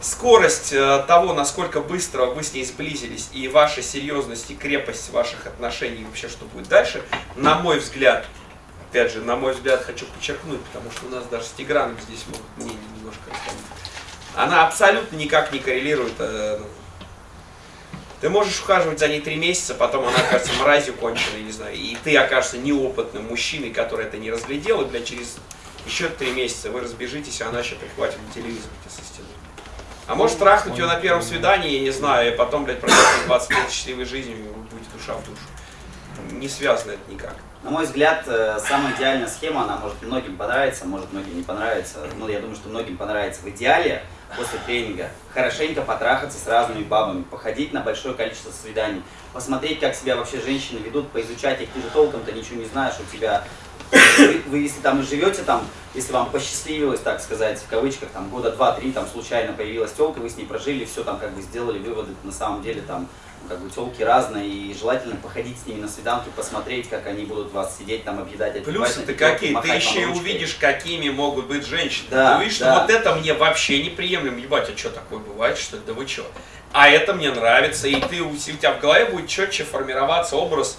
скорость э, того, насколько быстро вы с ней сблизились, и ваша серьезность и крепость ваших отношений, вообще что будет дальше, на мой взгляд, опять же, на мой взгляд, хочу подчеркнуть, потому что у нас даже с Тиграном здесь могут мнение немножко расходиться. Она абсолютно никак не коррелирует. э, ну, Ты можешь ухаживать за ней три месяца, потом она окажется мразью конченой, не знаю, и ты окажешься неопытным мужчиной, который это не разглядел, и, блядь, через еще три месяца вы разбежитесь, а она еще прихватит на телевизор тебе со стены. А может трахнуть ее на первом свидании, я не знаю, и потом, блядь, прожить 20 лет счастливой жизнью, и вы будете душа в душу. Не связано это никак. На мой взгляд, э, самая идеальная схема, она может многим понравиться, может многим не понравиться. Ну, я думаю, что многим понравится. В идеале после тренинга хорошенько потрахаться с разными бабами, походить на большое количество свиданий, посмотреть, как себя вообще женщины ведут, поизучать их. Ты же толком-то ничего не знаешь, у тебя вы, вы если там живете там, если вам посчастливилось, так сказать, в кавычках, там года два-три, там случайно появилась телка, вы с ней прожили, все там как бы сделали выводы, на самом деле там как бы телки разные, и желательно походить с ними на свиданки, посмотреть, как они будут вас сидеть там объедать. Плюсы ты какие? Ты еще и увидишь, какими могут быть женщины. Да, ты увидишь, да. что вот это мне вообще неприемлемо. Ебать, а что такое бывает, что ли? Да вы что? А это мне нравится, и ты, у тебя в голове будет четче формироваться образ,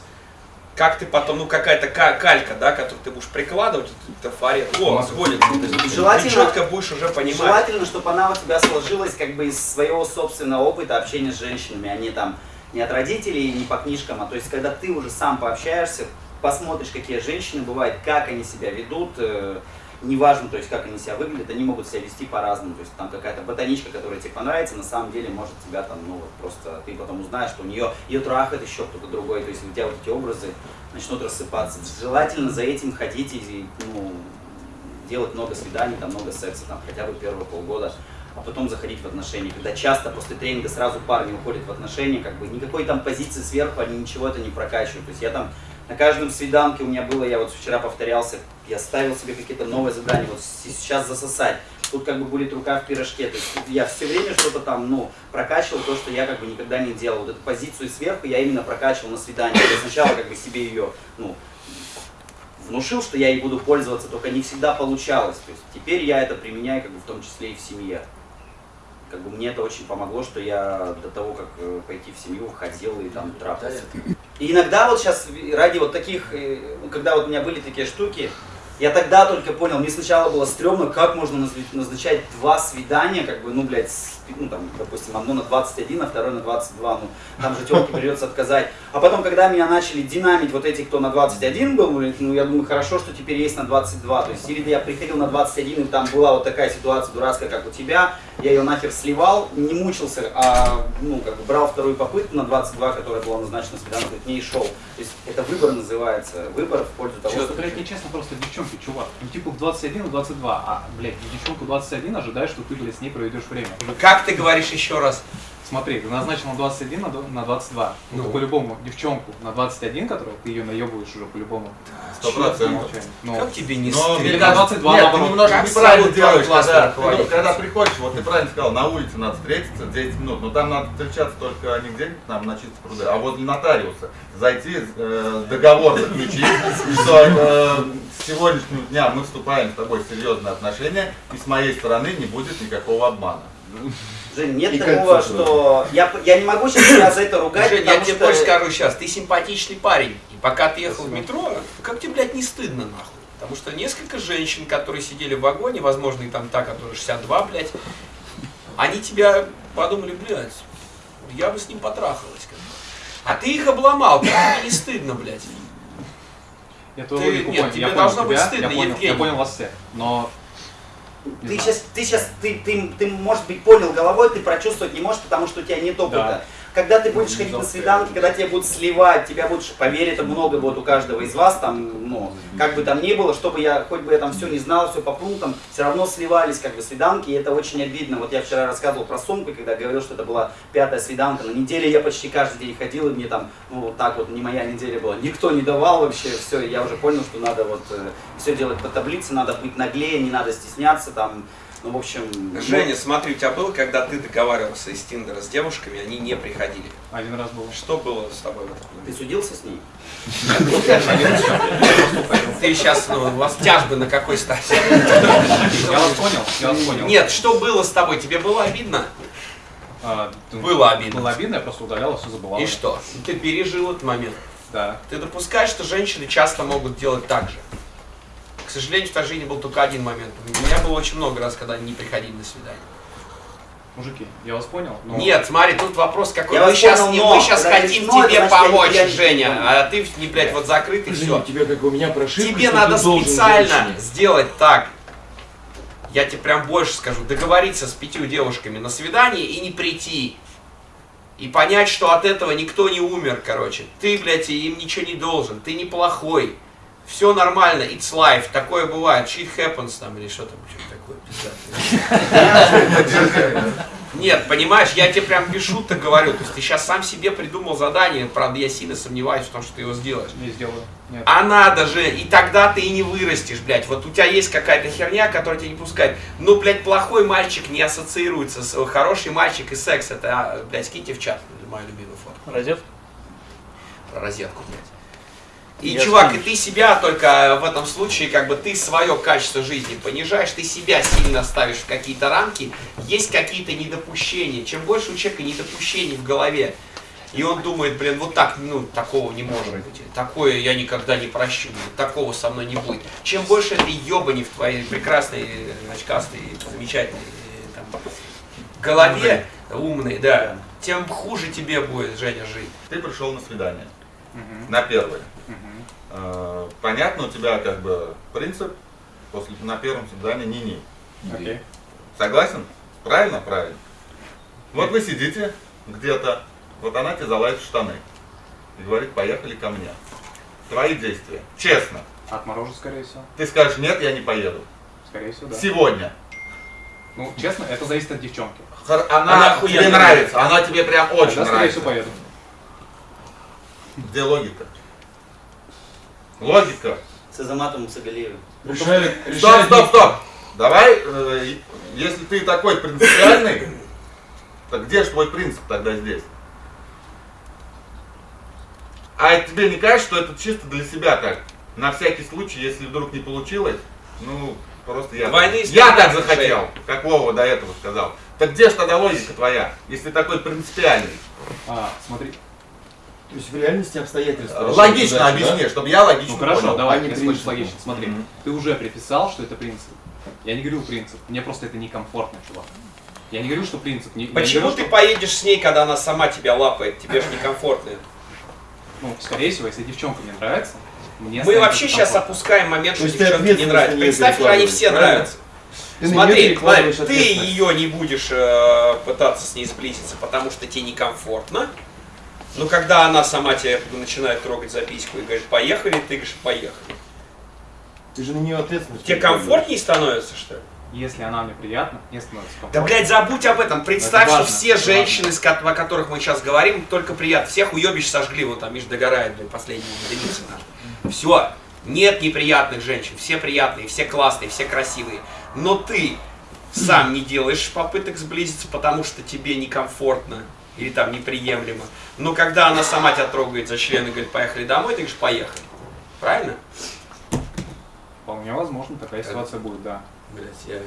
как ты потом, ну какая-то ка- калька, да, которую ты будешь прикладывать, это фарет, о, сходится. Ты Желательно- четко будешь уже понимать. Желательно, чтобы она у тебя сложилась как бы из своего собственного опыта общения с женщинами, а не там не от родителей, не по книжкам, а то есть когда ты уже сам пообщаешься, посмотришь, какие женщины бывают, как они себя ведут, э, неважно, то есть как они себя выглядят, они могут себя вести по-разному, то есть там какая-то ботаничка, которая тебе понравится, на самом деле может тебя там, ну вот просто ты потом узнаешь, что у нее ее трахает еще кто-то другой, то есть у тебя вот эти образы начнут рассыпаться. Желательно за этим ходить и, ну, делать много свиданий, там много секса, там хотя бы первые полгода, а потом заходить в отношения. Когда часто после тренинга сразу парни уходят в отношения, как бы никакой там позиции сверху, они ничего это не прокачивают. То есть я там на каждом свиданке у меня было, я вот вчера повторялся, я ставил себе какие-то новые задания, вот сейчас засосать. Тут как бы будет рука в пирожке. То есть я все время что-то там, ну, прокачивал то, что я как бы никогда не делал. Вот эту позицию сверху я именно прокачивал на свидании. Я сначала как бы себе ее, ну, внушил, что я ей буду пользоваться, только не всегда получалось. То есть теперь я это применяю как бы в том числе и в семье. Как бы мне это очень помогло, что я до того, как э, пойти в семью, ходил и там трахался. И иногда вот сейчас ради вот таких, э, ну, когда вот у меня были такие штуки, я тогда только понял, мне сначала было стрёмно, как можно назначать два свидания, как бы, ну, блядь, ну, там, допустим, одно на 21, а второе на 22, ну, там же телке придется отказать. А потом, когда меня начали динамить вот эти, кто на 21 был, блядь, ну, я думаю, хорошо, что теперь есть на 22, то есть, или я приходил на 21, и там была вот такая ситуация дурацкая, как у тебя, я ее нахер сливал, не мучился, а, ну, как бы, брал вторую попытку на 22, которая была назначена свиданку, к ней шел. То есть, это выбор называется, выбор в пользу того, Чё, что блядь, нечестно просто девчонки, чувак. Ну, типа в 21 и 22, а, блядь, девчонку 21 ожидаешь, что ты, блядь, с ней проведешь время. Уже Как ты говоришь еще раз? Смотри, ты назначил на 21 на до- на 22. Ну, Ну. по-любому девчонку на 21, которую ты ее наебываешь уже по-любому. Сто процентов. Ну, Как тебе не Но Или мне стыдно? на кажется, 22 нет, наоборот. ты немножко неправильно делаешь, когда, ну, когда приходишь, вот ты правильно сказал, на улице надо встретиться 10 минут, но там надо встречаться только не где-нибудь там на чистых пруды, а возле нотариуса. Зайти, э, договор заключить, что э, с сегодняшнего дня мы вступаем с тобой в серьезные отношения, и с моей стороны не будет никакого обмана. Жень, нет И такого, кольцо что... Я, п- я не могу сейчас себя за это ругать, Жень, я тебе что... больше скажу сейчас, ты симпатичный парень, и пока ты ехал в метро, как тебе, блядь, не стыдно, нахуй? Потому что несколько женщин, которые сидели в вагоне, возможно, и там та, которая 62, блядь, они тебя подумали, блядь, я бы с ним потрахалась. как бы. А ты их обломал, как тебе не стыдно, блядь? я Ты- нет, понял. тебе я понял должно быть тебя, стыдно, я понял, Евгений. я понял вас всех. Но не Ты знаю. сейчас, ты сейчас, ты, ты, ты, может быть, понял головой, ты прочувствовать не можешь, потому что у тебя нет опыта. Да. Когда ты будешь ходить на свиданки, когда тебя будут сливать, тебя будут, поверь, это много будет у каждого из вас, там, ну, как бы там ни было, чтобы я, хоть бы я там все не знал, все по пунктам, все равно сливались, как бы, свиданки, и это очень обидно. Вот я вчера рассказывал про сумку, когда говорил, что это была пятая свиданка, на неделе я почти каждый день ходил, и мне там, ну, вот так вот, не моя неделя была, никто не давал вообще, все, я уже понял, что надо вот все делать по таблице, надо быть наглее, не надо стесняться, там, Ну, в общем... ну, Женя, смотри, у тебя было, когда ты договаривался из Тиндера с девушками, они не приходили. Один раз был. Что было с тобой в этот Ты момент? судился с ней? Ты сейчас, ну, у вас тяжбы на какой стадии? Я вас понял, я вас понял. Нет, что было с тобой? Тебе было обидно? А, Было обидно. Было обидно, я просто удалял, все забывал. И что? Ты пережил этот момент. Да. Ты допускаешь, что женщины часто могут делать так же. К сожалению, в твоей жизни был только один момент. У меня было очень много раз, когда они не приходили на свидание. Мужики, я вас понял. но- Нет, смотри, тут вопрос какой. Я мы сейчас, понял, не, но мы сейчас хотим решено, тебе это значит, помочь, я Женя, а ты, не, блядь, вот закрытый, Женя, все. у тебя как у меня прошивка, Тебе надо специально сделать так. Я тебе прям больше скажу. Договориться с пятью девушками на свидание и не прийти. И понять, что от этого никто не умер, короче. Ты, блядь, им ничего не должен. Ты неплохой. Все нормально, it's life. Такое бывает. Shit happens там или что там, что такое. Нет, понимаешь, я тебе прям без шуток говорю. То есть ты сейчас сам себе придумал задание. Правда, я сильно сомневаюсь в том, что ты его сделаешь. Не сделаю. Нет. А надо же, и тогда ты и не вырастешь, блядь. Вот у тебя есть какая-то херня, которая тебя не пускает. Ну, блядь, плохой мальчик не ассоциируется с хороший мальчик и секс. Это, а, блядь, скиньте в чат, моя любимая фото. Розетку? Про розетку, блядь. И, Я чувак, и ты себя только в этом случае, как бы ты свое качество жизни понижаешь, ты себя сильно ставишь в какие-то рамки, есть какие-то недопущения. Чем больше у человека недопущений в голове, и он думает, блин, вот так, ну, такого не может быть. Такое я никогда не прощу. Такого со мной не будет. Чем больше этой ебани в твоей прекрасной, э, очкастой, замечательной э, там, голове, умной, да, тем хуже тебе будет, Женя, жить. Ты пришел на свидание. Мгм. На первое. Э, Понятно, у тебя как бы принцип после на первом свидании ни-ни. Окей. Согласен? Правильно? Правильно. Вот вы сидите где-то, вот она тебе залазит в штаны и говорит, поехали ко мне. Твои действия. Честно. Отморожу, скорее всего. Ты скажешь, нет, я не поеду. Скорее всего, да. Сегодня. Ну, честно, это зависит от девчонки. Хор- Она Она, тебе нравится, она тебе прям очень Тогда, скорее нравится. всего, поеду. Где логика? Логика. С Азаматом Сагалиевым. Решали, Стоп, решали стоп, стоп! Давай, э, если ты такой принципиальный, то где же твой принцип тогда здесь? А тебе не кажется, что это чисто для себя так? На всякий случай, если вдруг не получилось, ну, просто я, Двойные я так захотел, как Вова до этого сказал. Так где же тогда логика твоя, если ты такой принципиальный? А, смотри. То есть в реальности обстоятельства. Логично решают объясни, задачу, чтобы я логично Ну хорошо, понял. давай, а не хочешь логично. Смотри, Мгм. ты уже приписал, что это принцип. Я не говорил принцип, мне просто это некомфортно, чувак. Я не говорю, что принцип. Не, Почему говорю, ты что- поедешь с ней, когда она сама тебя лапает? Тебе же некомфортно. Ну, скорее всего, если девчонка мне нравится, мне Мы вообще сейчас опускаем момент, То что девчонке не нравится. Представь, что они все правильно? нравятся. Ты Смотри, Владик, ты ее не будешь э, пытаться с ней сблизиться, потому что тебе некомфортно. Но когда она сама тебя начинает трогать за письку и говорит, поехали, ты говоришь, поехали. Ты же на нее ответственность. Тебе комфортнее становится, что ли? Если она мне приятна, мне становится Да, комфортно. блядь, забудь об этом. Представь, Это что важно, все это женщины, ко- о которых мы сейчас говорим, только приятно. Всех уебищ сожгли, вот там Миш догорает, блядь, последний единицы наш. Все. Нет неприятных женщин. Все приятные, все классные, все красивые. Но ты сам не делаешь попыток сблизиться, потому что тебе некомфортно или там неприемлемо. Но когда она сама тебя трогает за член и говорит, поехали домой, ты говоришь, поехали. Правильно? Вполне возможно, такая ситуация будет, да. Блять, я...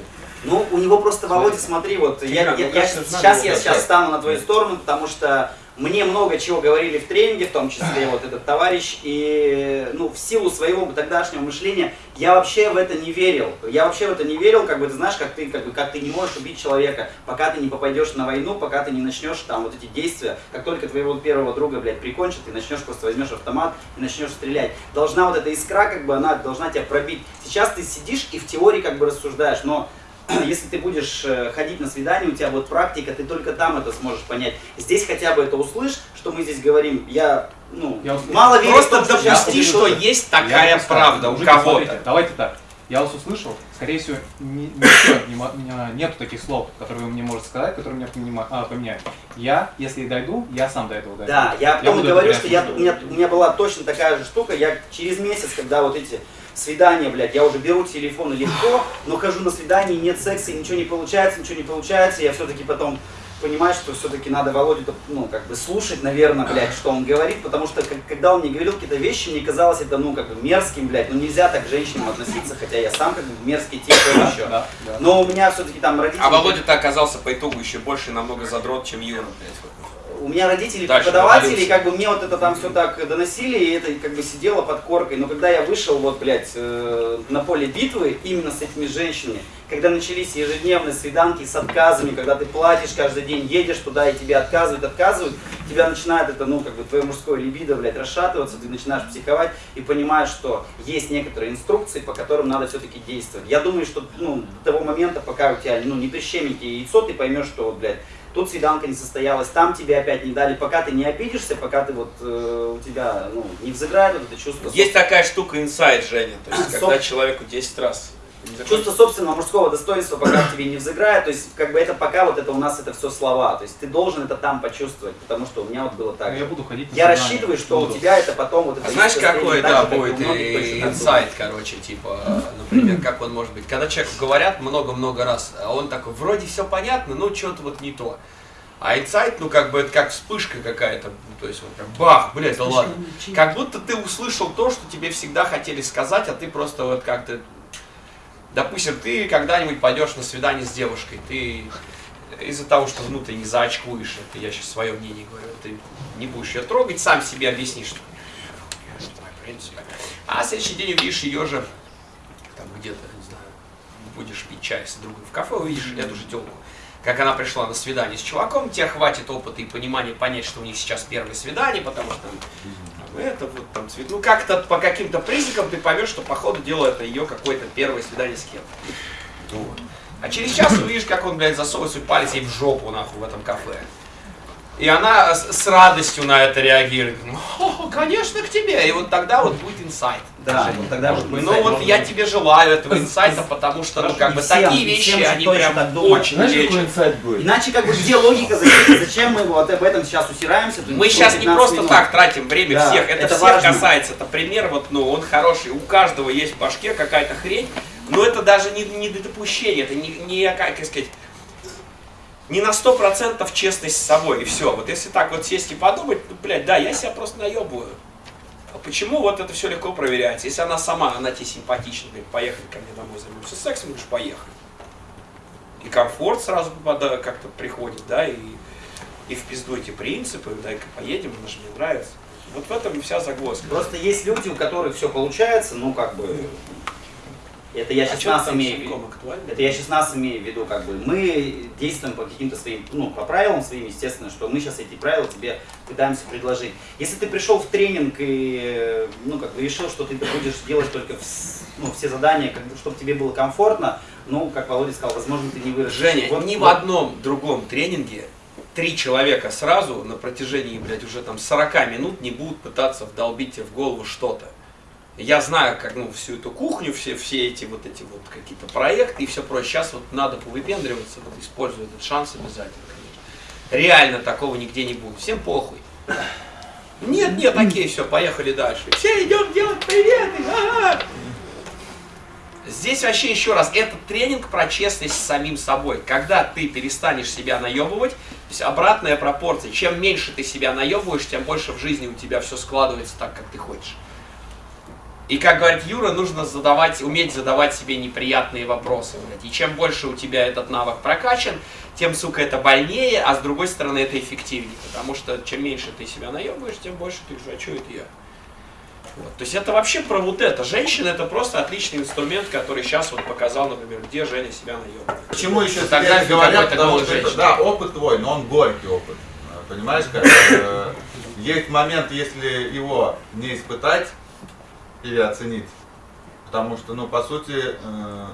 Ну, у него просто, Володя, смотри, вот я, Тигран, я- ну, я- кажется, сейчас я сейчас стану на твою сторону, потому что мне много чего говорили в тренинге, в том числе вот этот товарищ, и ну, в силу своего тогдашнего мышления я вообще в это не верил. Я вообще в это не верил, как бы ты знаешь, как ты, как бы, как ты не можешь убить человека, пока ты не попадешь на войну, пока ты не начнешь там вот эти действия, как только твоего первого друга, блядь, прикончат, ты начнешь просто возьмешь автомат и начнешь стрелять. Должна вот эта искра, как бы она должна тебя пробить. Сейчас ты сидишь и в теории как бы рассуждаешь, но если ты будешь э, ходить на свидание, у тебя будет практика, ты только там это сможешь понять. Здесь хотя бы это услышь, что мы здесь говорим. Я, ну, Я услышал. мало верю Просто том, что допусти, что что-то. есть Я такая просто- правда у кого-то. давайте так. Я вас услышал, скорее всего, не, не не- нету таких слов, которые вы мне можете сказать, которые меня понима- а, поменяют. Я, если дойду, я сам до этого дойду. Да, я потом и буду говорю, что я, у, меня, у меня была точно такая же штука. Я через месяц, когда вот эти свидание, блядь, я уже беру телефон легко, но хожу на свидание, нет секса, и ничего не получается, ничего не получается, я все-таки потом понимаю, что все-таки надо Володю, ну, как бы слушать, наверное, блядь, что он говорит, потому что, как- когда он мне говорил какие-то вещи, мне казалось это, ну, как бы мерзким, блядь, ну, нельзя так к женщинам относиться, хотя я сам, как бы, мерзкий тип еще. Да, да. Но у меня все-таки там родители... А Володя-то оказался по итогу еще больше намного задрот, чем Юра, блядь. У меня родители Дальше преподаватели, и как бы мне вот это там все так доносили, и это как бы сидело под коркой. Но когда я вышел вот, блядь, э, на поле битвы именно с этими женщинами, когда начались ежедневные свиданки с отказами, когда ты платишь каждый день, едешь туда, и тебе отказывают, отказывают, тебя начинает это, ну, как бы твое мужское либидо, блядь, расшатываться, ты начинаешь психовать и понимаешь, что есть некоторые инструкции, по которым надо все-таки действовать. Я думаю, что, ну, до того момента, пока у тебя, ну, не прищемит тебе яйцо, ты поймешь, что, вот, блядь, тут свиданка не состоялась, там тебе опять не дали, пока ты не обидишься, пока ты вот вот у тебя ну, не взыграет вот это чувство. Есть такая штука инсайд, Женя, то есть когда Соп- человеку 10 раз Чувство собственного мужского достоинства, пока в тебе не взыграет, то есть как бы это пока вот это у нас это все слова, то есть ты должен это там почувствовать, потому что у меня вот было так. Ну. Я буду ходить на Я рассчитываю, что у тебя это потом вот это А знаешь, какой, да, же, будет инсайт, короче, типа, например, как он может быть. Когда человеку говорят много-много раз, а он такой, вроде все понятно, но что-то вот не то. А инсайт, ну, как бы, это как вспышка какая-то, ну, то есть, вот как бах, блядь, да ладно. Как будто ты услышал то, что тебе всегда хотели сказать, а ты просто вот как-то... Допустим, ты когда-нибудь пойдешь на свидание с девушкой, ты из-за того, что внутренне заочкуешь, это я сейчас свое мнение говорю, ты не будешь ее трогать, сам себе объяснишь, что. А следующий день увидишь ее же, там где-то, не знаю, будешь пить чай с другом в кафе, увидишь эту же телку. Как она пришла на свидание с чуваком, тебе хватит опыта и понимания понять, что у них сейчас первое свидание, потому что это вот там цвет. Ну как-то по каким-то признакам ты поймешь, что по ходу дела это ее какое-то первое свидание с кем-то. Вот. А через час увидишь, как он, блядь, засовывает свой палец ей в жопу, нахуй, в этом кафе. И она с, с радостью на это реагирует. Ну, «О, конечно, к тебе. И вот тогда вот будет инсайт. Да, вот тогда вот Ну инсайт вот я быть. тебе желаю этого инсайта, потому что, ну, как бы всем- такие вещи, они прям очень Знаешь, какой инсайт будет? Иначе как бы где логика, зачем, зачем мы вот об этом сейчас усираемся? Мы сейчас не 15 просто минут. так тратим время Да, всех, это, это всех важно. касается. Это пример, вот, ну, он хороший. У каждого есть в башке какая-то хрень, но это даже не, не допущение, это не, не, как сказать, не на сто процентов честность с собой, и все. Вот если так вот сесть и подумать, ну, блядь, да, я себя просто наебываю. А почему вот это все легко проверяется? Если она сама, она тебе симпатична, говорит, поехали ко мне домой, займемся сексом, говоришь, поехали. И комфорт сразу как-то приходит, да, и, и в пизду эти принципы, дай-ка поедем, она же мне нравится. Вот в этом и вся загвоздка. Просто есть люди, у которых все получается, ну как бы. Это я А сейчас чё нас имею в виду. Это я сейчас нас имею в виду, как бы. Мы действуем по каким-то своим, ну, по правилам своим, естественно, что мы сейчас эти правила тебе пытаемся предложить. Если ты пришел в тренинг и, ну, как бы решил, что ты будешь делать только ну, все задания, как бы, чтобы тебе было комфортно, ну, как Володя сказал, возможно, ты не вырастешь. Женя, Вот- ни в вот одном другом тренинге три человека сразу на протяжении, блядь, уже там 40 минут не будут пытаться вдолбить тебе в голову что-то. Я знаю, как, ну, всю эту кухню, все, все эти вот эти вот какие-то проекты и все прочее. Сейчас вот надо повыпендриваться, вот используя этот шанс обязательно, конечно. Реально такого нигде не будет. Всем похуй. Нет, нет, окей, все, поехали дальше. Все идем делать приветы. ага. Здесь вообще еще раз, этот тренинг про честность с самим собой. Когда ты перестанешь себя наебывать, то есть обратная пропорция. Чем меньше ты себя наебываешь, тем больше в жизни у тебя все складывается так, как ты хочешь. И как говорит Юра, нужно задавать, уметь задавать себе неприятные вопросы. блядь. И чем больше у тебя этот навык прокачан, тем, сука, это больнее, а с другой стороны это эффективнее. Потому что чем меньше ты себя наебываешь, тем больше ты уже, а что это я? Вот. То есть это вообще про вот это. Женщина это просто отличный инструмент, который сейчас вот показал, например, где Женя себя наебывает. Почему еще Тогда говорят, потому что это, да, опыт твой, но он горький опыт. Понимаешь, как? э, Есть момент, если его не испытать или оценить, потому что, ну, по сути, э,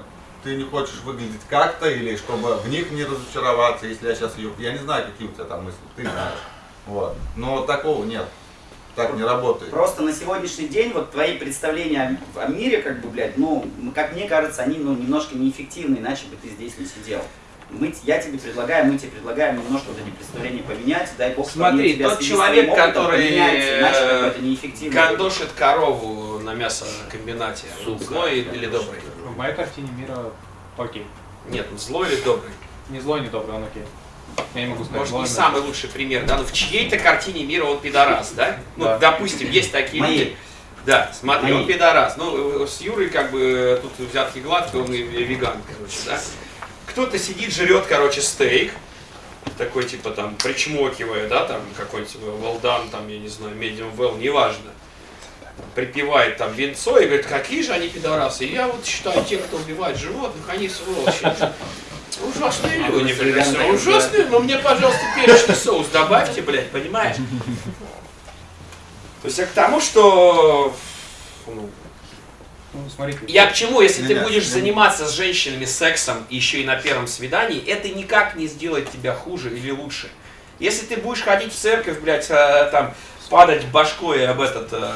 ты не хочешь выглядеть как-то, или чтобы в них не разочароваться, если я сейчас ее... Я не знаю, какие у тебя там мысли, ты знаешь. Вот. Но такого нет. Так не работает. Просто на сегодняшний день вот твои представления о, мире, как бы, блядь, ну, как мне кажется, они, ну, немножко неэффективны, иначе бы ты здесь не сидел. Мы, я тебе предлагаю, мы тебе предлагаем немножко вот эти представления поменять, дай бог, Смотри, тот человек, который, иначе как бы э, это неэффективно. Гандошит корову на мясокомбинате? Он злой или добрый? В моей картине мира окей. Нет, злой или добрый? Не злой, не добрый, он окей. Я не могу сказать, Может, не но- самый лучший пример, да? Но в чьей-то картине мира он пидорас, да? Ну, Да. допустим, есть такие люди. Да, смотри, он пидорас. Ну, э, с Юрой как бы э, тут взятки гладкие, он и и веган, короче, да? Кто-то сидит, жрет, короче, стейк, такой, типа, там, причмокивая, да, там, какой-нибудь well done, там, я не знаю, medium well, неважно. Припевает там венцо и говорит, какие же они пидорасы. И я вот считаю, те, кто убивает животных, они сволочи. Ужасные люди, блядь, цыган, ужасные, но мне, пожалуйста, перечный соус добавьте, блядь, понимаешь? То есть я к тому, что ну, Ну, смотрите. я к чему, если ты будешь заниматься с женщинами сексом еще и на первом свидании, это никак не сделает тебя хуже или лучше. Если ты будешь ходить в церковь, блядь, э, там, падать башкой об этот, э,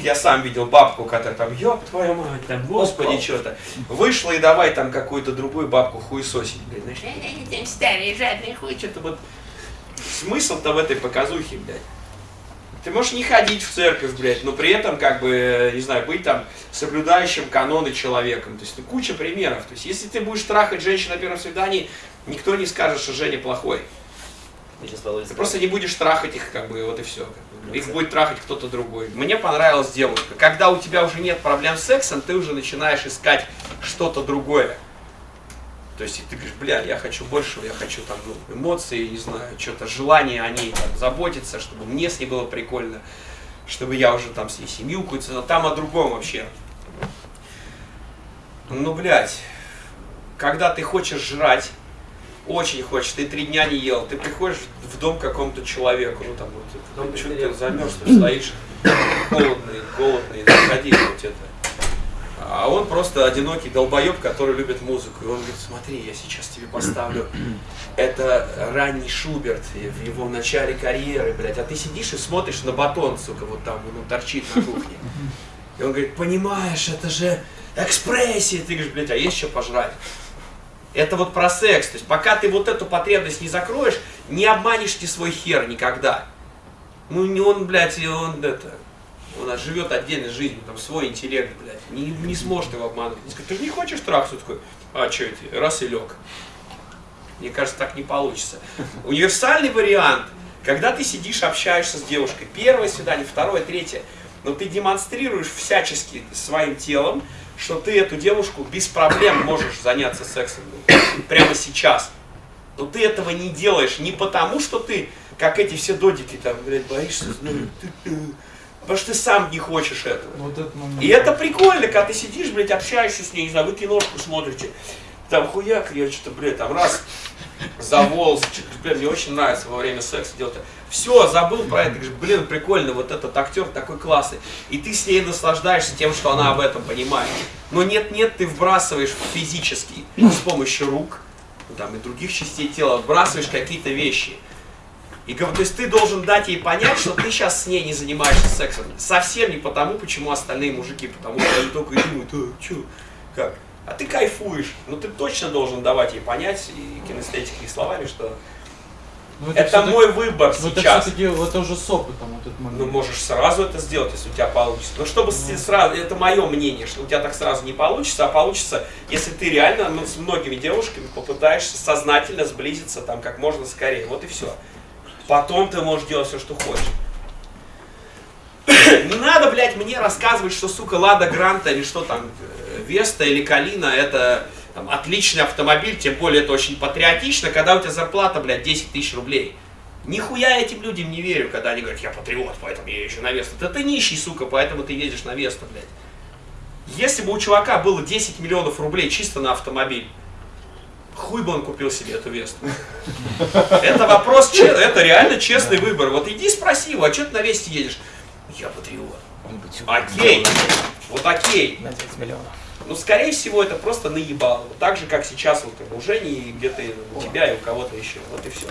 я сам видел бабку, которая там, ёб твою мать, там, господи, что-то. Вышла и давай там какую-то другую бабку хуесосить, блядь, знаешь, «Э, там старый жадный хуй, что-то вот. Смысл-то в этой показухе, блядь. Ты можешь не ходить в церковь, блядь, но при этом, как бы, не знаю, быть там соблюдающим каноны человеком. То есть, ну, куча примеров. То есть, если ты будешь трахать женщин на первом свидании, никто не скажет, что Женя плохой. Ты просто не будешь трахать их, как бы, вот и все. Их будет трахать кто-то другой. Мне понравилась девушка. Когда у тебя уже нет проблем с сексом, ты уже начинаешь искать что-то другое. То есть и ты говоришь, бля, я хочу большего, я хочу там ну, эмоции, не знаю, что-то желание о ней там, заботиться, чтобы мне с ней было прикольно, чтобы я уже там с ней семью какую-то, но там о другом вообще. Ну, блядь, когда ты хочешь жрать, очень хочешь, ты три дня не ел, ты приходишь в дом какому-то человеку, ну там вот, ну, что ты замерз, ты стоишь, холодный, голодный, заходи, вот это. А он просто одинокий долбоеб, который любит музыку. И он говорит, смотри, я сейчас тебе поставлю. Это ранний Шуберт в его начале карьеры, блядь. А ты сидишь и смотришь на батон, сука, вот там, он торчит на кухне. И он говорит, понимаешь, это же экспрессия. Ты говоришь, блядь, а есть что пожрать? Это вот про секс. То есть пока ты вот эту потребность не закроешь, не обманешь ты свой хер никогда. Ну не он, блядь, он это, он живет отдельной жизнью, там свой интеллект, блядь. Не, не сможет его обмануть. Он скажет, ты же не хочешь трахаться? Такой, а что это? Раз и лег. Мне кажется, так не получится. Универсальный вариант, когда ты сидишь, общаешься с девушкой, первое свидание, второе, третье, но ты демонстрируешь всячески своим телом, что ты эту девушку без проблем можешь заняться сексом прямо сейчас. Но ты этого не делаешь не потому, что ты, как эти все додики, там, блядь, боишься, ну, ты- потому что ты сам не хочешь этого. Вот этот момент. И это прикольно, когда ты сидишь, блядь, общаешься с ней, не знаю, вы киношку смотрите, там хуяк, я что-то, блядь, там раз за что-то, блядь, мне очень нравится во время секса делать. Все, забыл про это, блин, прикольно, вот этот актер такой классный. И ты с ней наслаждаешься тем, что она об этом понимает. Но нет-нет, ты вбрасываешь физически с помощью рук, там, и других частей тела, вбрасываешь какие-то вещи. И то есть ты должен дать ей понять, что ты сейчас с ней не занимаешься сексом. Совсем не потому, почему остальные мужики, потому что они только и думают, а, чё, как? А ты кайфуешь. Ну ты точно должен давать ей понять, и кинестетикой, и словами, что Ну, это всё-таки- мой выбор Ну, это сейчас. все-таки вот уже с опытом вот этот момент. Ну, можешь сразу это сделать, если у тебя получится. Но чтобы с- сразу, это мое мнение, что у тебя так сразу не получится, а получится, если ты реально ну, с многими девушками попытаешься сознательно сблизиться там как можно скорее. Вот и все. Потом ты можешь делать все, что хочешь. Не надо, блядь, мне рассказывать, что, сука, Лада Гранта или что там, э, Веста или Калина, это там, отличный автомобиль, тем более это очень патриотично, когда у тебя зарплата, блядь, 10 тысяч рублей. Нихуя этим людям не верю, когда они говорят, я патриот, поэтому я езжу на Весту. Да ты нищий, сука, поэтому ты едешь на Весту, блядь. Если бы у чувака было 10 миллионов рублей чисто на автомобиль, хуй бы он купил себе эту Весту. Это вопрос, это реально честный выбор. Вот иди спроси его, а что ты на Весте едешь? Я патриот. Окей, вот окей. На 30 миллионов. Ну, скорее всего, это просто наебало. Так же, как сейчас вот у Жени, и где-то у тебя и у кого-то еще. Вот и все.